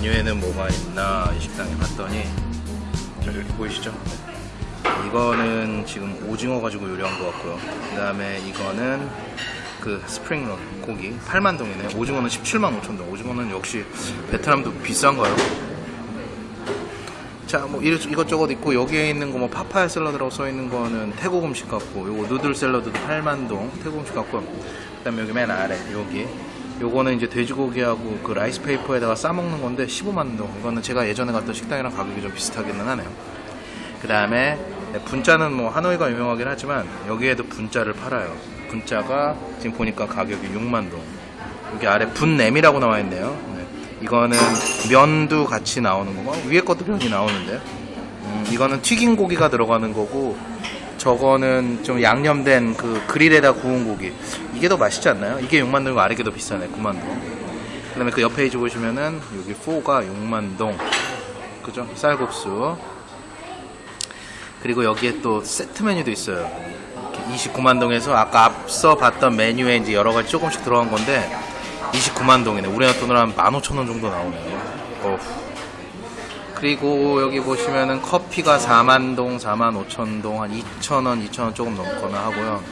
메뉴에는 뭐가 있나 이 식당에 봤더니 자, 이렇게 보이시죠? 이거는 지금 오징어 가지고 요리한 것 같고요. 그 다음에 이거는 그 스프링롤 고기 8만 동이네. 오징어는 17만 5천 동. 오징어는 역시 베트남도 비싼가요? 자, 뭐 이것- 이것저것 있고 여기에 있는 거 뭐 파파야 샐러드라고 써 있는 거는 태국 음식 같고 요거 누들 샐러드도 8만 동 태국 음식 같고 그 다음에 여기 맨 아래 여기 요거는 이제 돼지고기하고 그 rice paper에다가 싸 먹는 건데 15만 동. 이거는 제가 예전에 갔던 식당이랑 가격이 좀 비슷하기는 하네요. 그 다음에 분짜는 뭐 하노이가 유명하긴 하지만 여기에도 분짜를 팔아요. 분짜가 지금 보니까 가격이 6만 동. 여기 아래 bún nem이라고 나와 있네요. 네. 이거는 면도 같이 나오는 거고 위에 것도 면이 나오는데 음, 이거는 튀긴 고기가 들어가는 거고 저거는 좀 양념된 그 그릴에다 구운 고기 이게 더 맛있지 않나요? 이게 6만 동이고 아래 게 더 비싸네 9만 동. 그다음에 그 옆에 페이지 보시면은 여기 phở가 6만 동. 그죠? 쌀국수. 그리고 여기에 또 세트 메뉴도 있어요. 29만 동에서 아까 앞서 봤던 메뉴에 이제 여러 가지 조금씩 들어간 건데 29만 동이네. 우리나라 돈으로 한 15,000원 정도 나오네요. 어후. 그리고 여기 보시면은 커피가 4만 동, 4만 5천 동, 한 2천 원, 2천 원 조금 넘거나 하고요.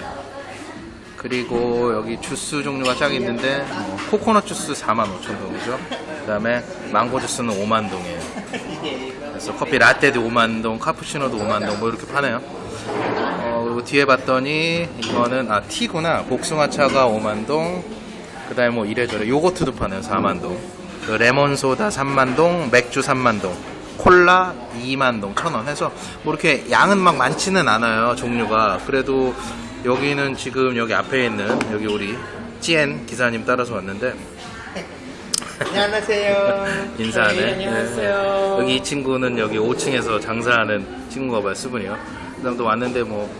그리고 여기 주스 종류가 쫙 있는데 뭐 코코넛 주스 4만 5천 동이죠. 그 다음에 망고 주스는 5만 동이에요. 그래서 커피 라떼도 5만 동, 카푸치노도 5만 동, 뭐 이렇게 파네요. 어, 뒤에 봤더니 이거는 아 티구나 복숭아차가 5만 동, 그 다음에 뭐 이래저래 요거트도 파네요 4만 동, 그 레몬 소다 3만 동, 맥주 3만 동, 콜라 2만 동, 천원 해서 뭐 이렇게 양은 막 많지는 않아요 종류가. 그래도 여기는 지금 여기 앞에 있는 여기 우리 찌엔 기사님 따라서 왔는데 안녕하세요. 인사하네. 네, 안녕하세요. 네. 여기 이 친구는 여기 5층에서 장사하는 친구가 봐요, 수분이요. 그다음에 왔는데 뭐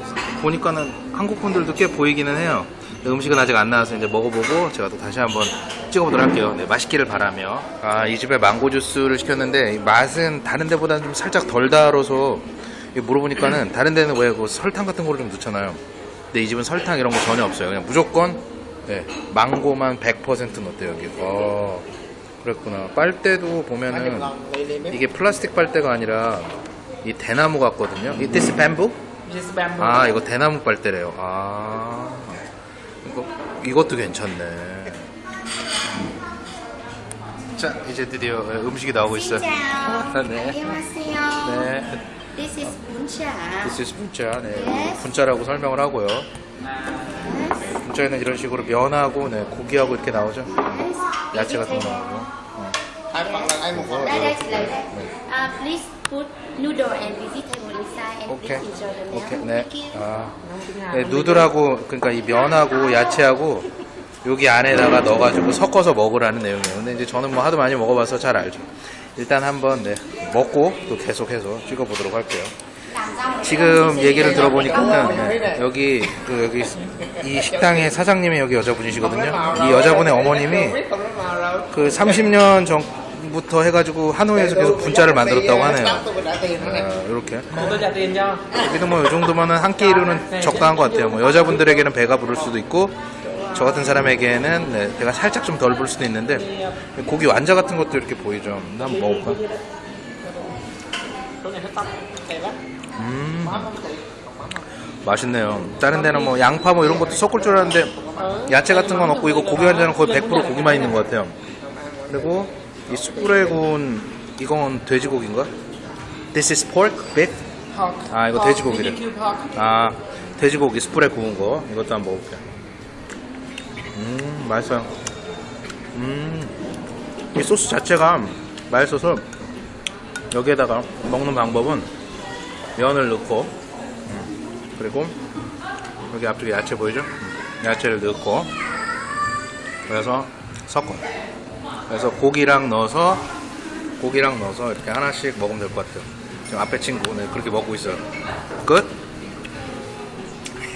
보니까는 한국 분들도 꽤 보이기는 해요. 음식은 아직 안 나와서 이제 먹어보고 제가 또 다시 한번 찍어보도록 할게요. 네, 맛있기를 바라며. 아, 이 집에 망고 주스를 시켰는데 이 맛은 다른 데보다는 좀 살짝 덜 달아서 물어보니까는 다른 데는 왜 그 설탕 같은 거를 좀 넣잖아요. 근데 이 집은 설탕 이런 거 전혀 없어요. 그냥 무조건 네, 망고만 100% 넣었대요, 여기. 어, 그랬구나. 빨대도 보면은 이게 플라스틱 빨대가 아니라 이 대나무 같거든요. 이 bamboo? This bamboo. 아 이거 대나무 빨대래요. 아 이것도 괜찮네. 자 이제 드디어 음식이 나오고 있어요. 네. 안녕하세요. 네, This is 분짜. this is 분짜. 네, Yes. 분짜라고 설명을 하고요. Yes. 분짜에는 이런 식으로 면하고 네, 고기하고 이렇게 나오죠. Yes. 야채 같은 거 This is 나오고. 어. Hai phần là ai một phần. đây đây chị lấy đây. Uh, please put noodle and vegetable inside and 오케이. please enjoy the meal. 오케이. 네. Thank you. 아. 네, 누들하고 그러니까 이 면하고 야채하고 여기 안에다가 넣어가지고 섞어서 먹으라는 내용이에요. 근데 이제 저는 뭐 하도 많이 먹어봐서 잘 알죠. 일단 한번 네, 먹고 또 계속해서 찍어보도록 할게요. 지금 얘기를 들어보니까 네, 여기 그 여기 이 식당의 사장님이 여기 여자분이시거든요. 이 여자분의 어머님이 그 30년 전 부터 해가지고 하노이에서 계속 분짜를 만들었다고 하네요. 아, 이렇게. 여기도 뭐 이 정도면은 한끼 이루는 적당한 것 같아요. 뭐 여자분들에게는 배가 부를 수도 있고 저 같은 사람에게는 네, 배가 살짝 좀 덜 부를 수도 있는데 고기 완자 같은 것도 이렇게 보이죠. 한번 먹어볼까? 음, 맛있네요. 다른 데는 뭐 양파 뭐 이런 것도 섞을 줄 알았는데 야채 같은 건 없고 이거 고기 완자는 거의 100% 고기만 있는 것 같아요. 그리고 이 숯불에 구운 이건 돼지고기인가? This is pork? Pork. 아 이거 돼지고기래. 아 돼지고기 숯불에 구운 거 이것도 한번 먹어볼게요 음 맛있어요 음이 소스 자체가 맛있어서 여기에다가 먹는 방법은 면을 넣고 음, 그리고 여기 앞쪽에 야채 보이죠? 음, 야채를 넣고 그래서 섞어 그래서 고기랑 넣어서 고기랑 넣어서 이렇게 하나씩 먹으면 될 것 같아요 지금 앞에 친구 네, 그렇게 먹고 있어요 끝?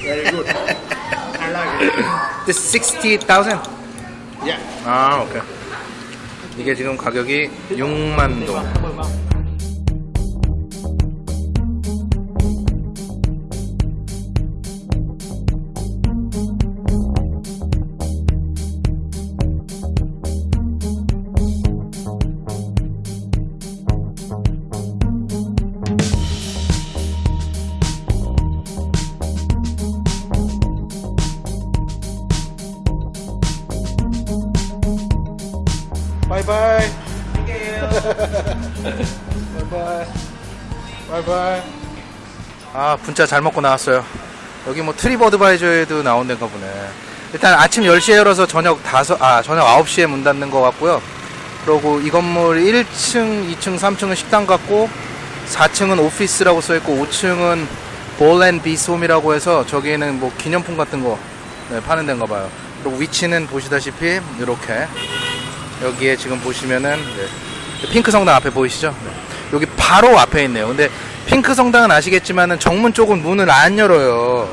Very good. I like it. This 60,000? Yeah. 아, 오케이. 이게 지금 가격이 6만 동. Mười mong. 바이바이. 바이바이. 바이바이. 아, 분짜 잘 먹고 나왔어요. 여기 뭐 트리버드바이저에도 나온 데가 보네. 일단 아침 10시에 열어서 저녁 5, 아, 저녁 9시에 문 닫는 것 같고요. 그리고 이 건물 1층, 2층, 3층은 식당 같고 4층은 오피스라고 써있고 5층은 볼앤 비스홈이라고 해서 저기에는 뭐 기념품 같은 거 네, 파는 데인가 봐요. 그리고 위치는 보시다시피 이렇게 여기에 지금 보시면은 네, 핑크 성당 앞에 보이시죠? 네. 여기 바로 앞에 있네요. 근데 핑크 성당은 아시겠지만은 정문 쪽은 문을 안 열어요.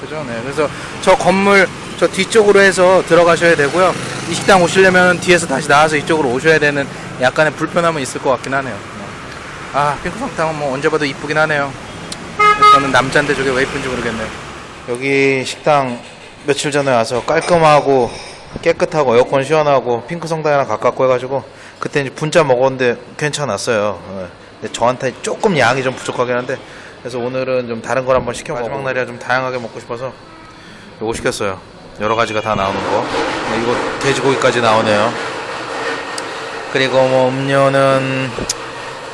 그죠? 네. 그래서 저 건물 저 뒤쪽으로 해서 들어가셔야 되고요. 이 식당 오시려면 뒤에서 다시 나와서 이쪽으로 오셔야 되는 약간의 불편함은 있을 것 같긴 하네요. 네. 아, 핑크 성당은 뭐 언제 봐도 이쁘긴 하네요. 저는 남자인데 저게 왜 이쁜지 모르겠네요. 여기 식당 며칠 전에 와서 깔끔하고 깨끗하고 에어컨 시원하고 핑크 성당이랑 가깝고 해가지고 그때 이제 분짜 먹었는데 괜찮았어요. 예. 근데 저한테 조금 양이 좀 부족하긴 한데 그래서 오늘은 좀 다른 걸 한번 시켜 마지막 날이라 좀 다양하게 먹고 싶어서 요거 시켰어요. 여러 가지가 다 나오는 거. 네, 이거 돼지고기까지 나오네요. 그리고 뭐 음료는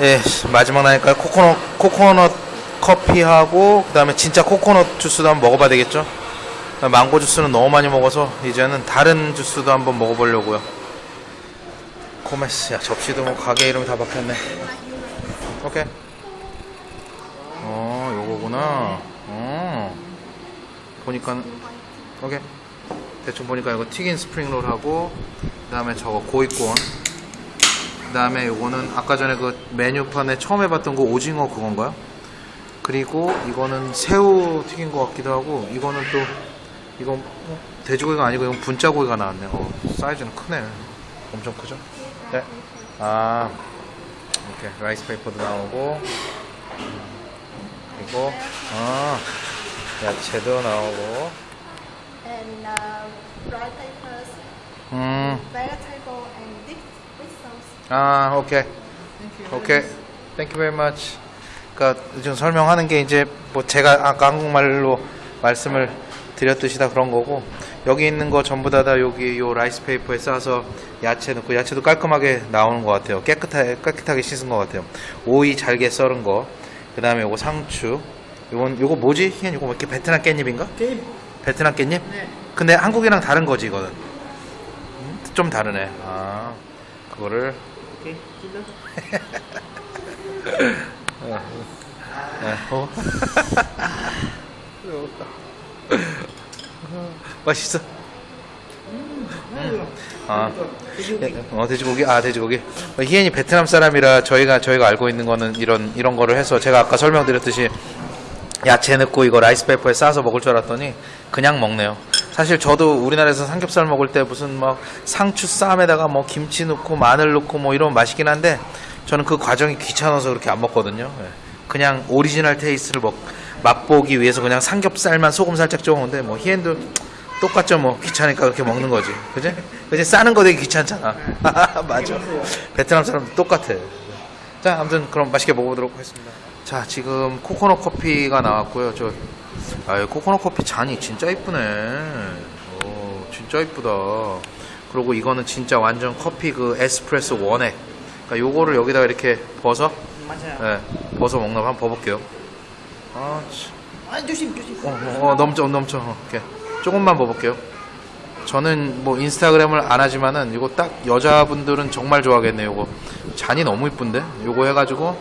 예 마지막 나니까 코코넛 코코넛 커피하고 그다음에 진짜 코코넛 주스도 한번 먹어봐야 되겠죠? 망고 주스는 너무 많이 먹어서 이제는 다른 주스도 한번 먹어보려고요. 코메스 야 접시도 뭐 가게 이름이 다 박혔네. 오케이. 어 요거구나. 어 보니까 오케이. 대충 보니까 이거 튀긴 스프링롤하고 그 다음에 저거 gỏi cuốn 그 다음에 요거는 아까 전에 그 메뉴판에 처음 해봤던 거 오징어 그건가요? 그리고 이거는 새우 튀긴 것 같기도 하고 이거는 또 이건 어, 돼지고기가 아니고 이건 분짜고기가 나왔네. 어, 사이즈는 크네. 엄청 크죠? 네. 아 이렇게 rice paper도 나오고 그리고 아 야채도 나오고 and uh, 음. vegetable, and dip with sauce. 아, 오케이. 오케이. Thank you very much. 그러니까 지금 설명하는 게 이제 뭐 제가 아까 한국말로 말씀을 드렸듯이 다 그런 거고 여기 있는 거 전부 다 다 여기 요 rice paper에 싸서 야채 넣고 야채도 깔끔하게 나오는 것 같아요. 깨끗하게 깨끗하게 씻은 것 같아요. 오이 잘게 썰은 거. 그 다음에 요거 상추. 요건 요거 뭐지? 희연 요거 뭐 이렇게 베트남 깻잎인가? Kim. 베트남 깻잎? 네. 근데 한국이랑 다른 거지 이거는. 음, 좀 다르네. 아 그거를. Kim đó. 네. 어. 맛있어. 아, 예, 어 돼지고기, 아 돼지고기. 어, 희엔이 베트남 사람이라 저희가 저희가 알고 있는 거는 이런 이런 거를 해서 제가 아까 설명드렸듯이 야채 넣고 이거 rice paper에 싸서 먹을 줄 알았더니 그냥 먹네요. 사실 저도 우리나라에서 삼겹살 먹을 때 무슨 막 상추 쌈에다가 뭐 김치 넣고 마늘 넣고 뭐 이러면 맛있긴 한데 저는 그 과정이 귀찮아서 그렇게 안 먹거든요. 예. 그냥 original taste를 먹, 맛보기 위해서 그냥 삼겹살만 소금 살짝 먹는데 뭐 히엔도 똑같죠 뭐. 귀찮으니까 그렇게 먹는 거지. 그지? 그지? 싸는 거 되게 귀찮잖아. 맞아. 베트남 사람도 똑같아. 자 아무튼 그럼 맛있게 먹어보도록 하겠습니다. 자 지금 코코넛 커피가 나왔고요. 저 아, 코코넛 커피 잔이 진짜 이쁘네. 오 진짜 이쁘다. 그리고 이거는 진짜 완전 커피 그 에스프레소 원액. 그러니까 요거를 여기다가 이렇게 버서 맞아요. 네, 버서 먹나 봐. 한번 버볼게요. 아, 참. 아, 조심, 조심. 어, 어, 어, 넘쳐, 넘쳐. 어, 이렇게. 조금만 버볼게요. 저는 뭐 인스타그램을 안 하지만은 이거 딱 여자분들은 정말 좋아하겠네요. 이거 잔이 너무 이쁜데? 요거 해가지고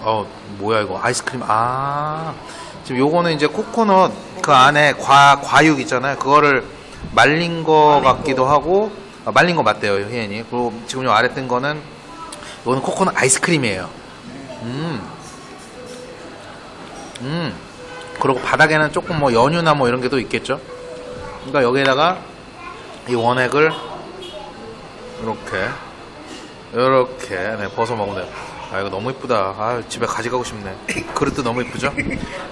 어 뭐야 이거 아이스크림 아 지금 요거는 이제 코코넛 그 안에 과 과육 있잖아요. 그거를 말린 거 같기도 하고 아, 말린 거 맞대요, 희연이. 그리고 지금 요 아래 뜬 거는 이거는 코코넛 아이스크림이에요. 음. 음. 그리고 바닥에는 조금 뭐 연유나 뭐 이런 게 또 있겠죠. 그러니까 여기에다가 이 원액을 이렇게 이렇게 네, 부어 먹으면 돼요. 아 이거 너무 이쁘다. 아 집에 가져가고 싶네. 그릇도 너무 이쁘죠.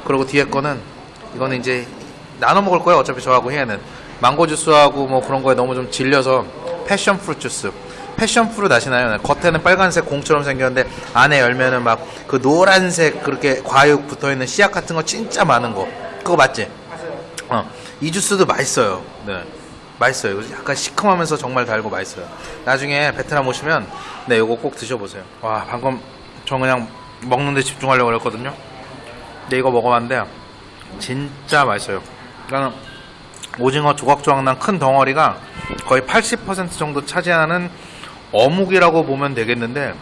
그리고 뒤에 거는 이거는 이제 나눠 먹을 거예요. 어차피 저하고 희애는 망고 주스하고 뭐 그런 거에 너무 좀 질려서 패션 프루트 주스. 패션 프루트 아시나요? 네, 겉에는 빨간색 공처럼 생겼는데 안에 열면은 막 그 노란색 그렇게 과육 붙어 있는 씨앗 같은 거 진짜 많은 거. 그거 맞지? 맞아요. 어, 이 주스도 맛있어요. 네. 맛있어요. 약간 시큼하면서 정말 달고 맛있어요. 나중에 베트남 오시면 네 이거 꼭 드셔 보세요. 와 방금 저 그냥 먹는 데 집중하려고 그랬거든요. 근데 이거 먹어 봤는데 진짜 맛있어요. 그러니까 오징어 조각조각 난 큰 덩어리가 거의 80% 정도 차지하는 어묵이라고 보면 되겠는데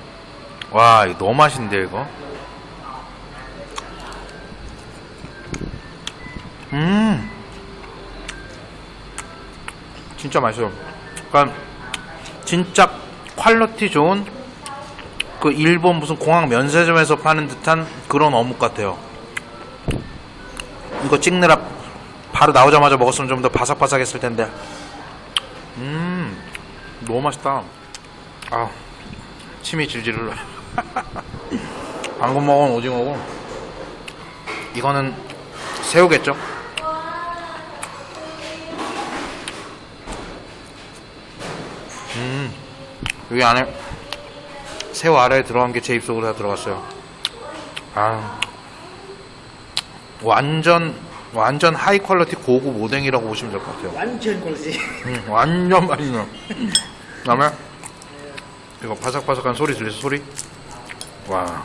와 이거 너무 맛있는데 이거? 음. 진짜 맛있어요 그러니까 진짜 quality 좋은 그 일본 무슨 공항 면세점에서 파는 듯한 그런 어묵 같아요. 이거 찍느라 바로 나오자마자 먹었으면 좀 더 바삭바삭했을 텐데. 음 너무 맛있다 아 침이 질질 흘러. 방금 먹은 오징어고 이거는 새우겠죠? 음 여기 안에 새우 아래에 들어간 게 제 입속으로 다 들어갔어요. 아 완전 완전 high quality 고급 오뎅이라고 보시면 될 것 같아요. 완전 쫄깃. 음, 완전 맛있네요. 그 다음에 이거 바삭바삭한 소리 들리죠? 소리? 와.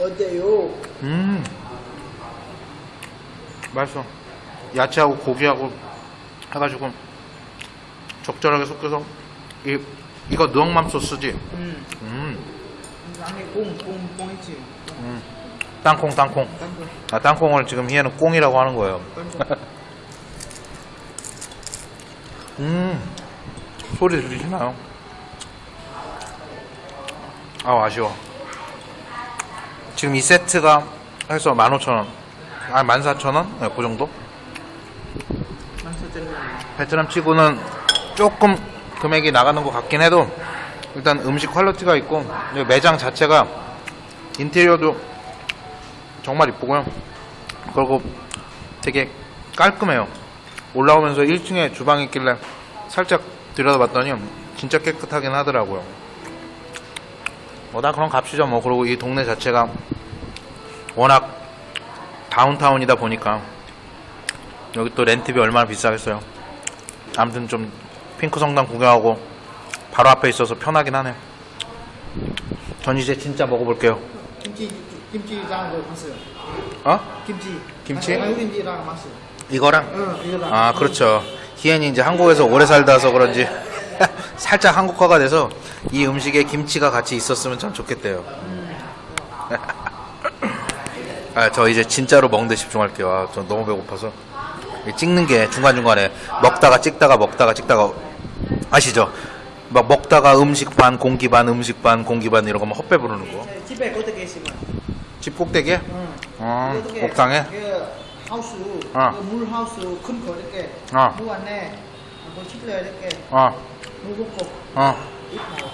어때요? 음. 맛있어. 야채하고 고기하고 해가지고 적절하게 섞여서 이 이거 누엉맘 소스지? 음. 음. 안에 꽁, 꽁, 꽁 있지. 땅콩 땅콩. 땅콩, 아 땅콩을 지금 희애는 꽁이라고 하는 거예요. 음. 소리 들리시나요? 아 아쉬워. 지금 이 세트가 해서 15,000원. 아 14,000원? 네, 그 정도? 베트남 치고는 조금 금액이 나가는 것 같긴 해도 일단 음식 quality가 있고 이 매장 자체가 인테리어도 정말 이쁘고요. 그리고 되게 깔끔해요. 올라오면서 1층에 주방이 있길래 살짝 들여다봤더니 진짜 깨끗하긴 하더라고요. 뭐다 그럼 갑시죠 뭐 그리고 이 동네 자체가 워낙 다운타운이다 보니까 여기 또 렌트비 얼마나 비싸겠어요. 아무튼 좀 핑크 성당 구경하고 바로 앞에 있어서 편하긴 하네요. 전 이제 진짜 먹어볼게요. 김치, 김치랑 그 맛있어요. 어? 김치. 김치? 김치랑 맛있어요. 이거랑? 응, 이거랑. 아 그렇죠. 희엔이 이제 한국에서 오래 살다서 그런지 살짝 한국화가 돼서 이 음식에 김치가 같이 있었으면 참 좋겠대요. 아, 저 이제 진짜로 먹는 데 집중할게요. 아, 저 너무 배고파서. 이 찍는 게 중간중간에 먹다가 찍다가 먹다가 찍다가 아시죠? 막 먹다가 음식 반, 공기 반, 음식 반, 공기 반 이런 거면 헛배 부르는 거. 집에 어떻게 있으면. 집 꼭대기에? 응. 어, 옥상에? 그 하우스, 어. 그물 하우스 큰 거 이렇게 어. 물 안에 뭐 집에 이렇게 어, 물 붓고 어.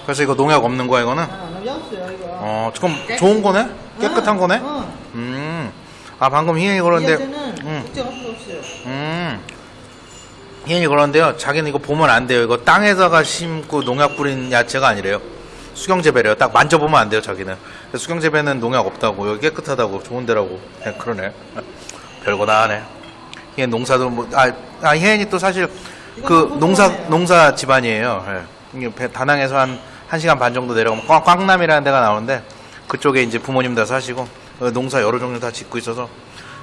그래서 이거 농약 없는 거야, 이거는? 아, 너무 없어요 이거. 어, 그럼 좋은 거네? 깨끗한 거네? 응. 음. 아, 방금 희연이 그러는데, 음. 걱정 없어 없어요. 음. 희연이 그러는데요. 자기는 이거 보면 안 돼요. 이거 땅에다가 심고 농약 뿌린 야채가 아니래요. 수경재배래요. 딱 만져보면 안 돼요, 자기는. 수경재배는 농약 없다고, 여기 깨끗하다고, 좋은 데라고. 그냥 그러네. 별거 다 하네. 희연 농사도 뭐, 아, 아 희연이 또 사실 그 농사, 농사 집안이에요. 예. 이게 배- 다낭에서 한, 한 시간 반 정도 내려가면 꽝- 꽝남이라는 데가 나오는데, 그쪽에 이제 부모님 다 사시고, 어, 농사 여러 종류 다 짓고 있어서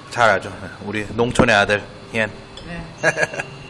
잘 알죠. 우리 농촌의 아들, 희연. 네.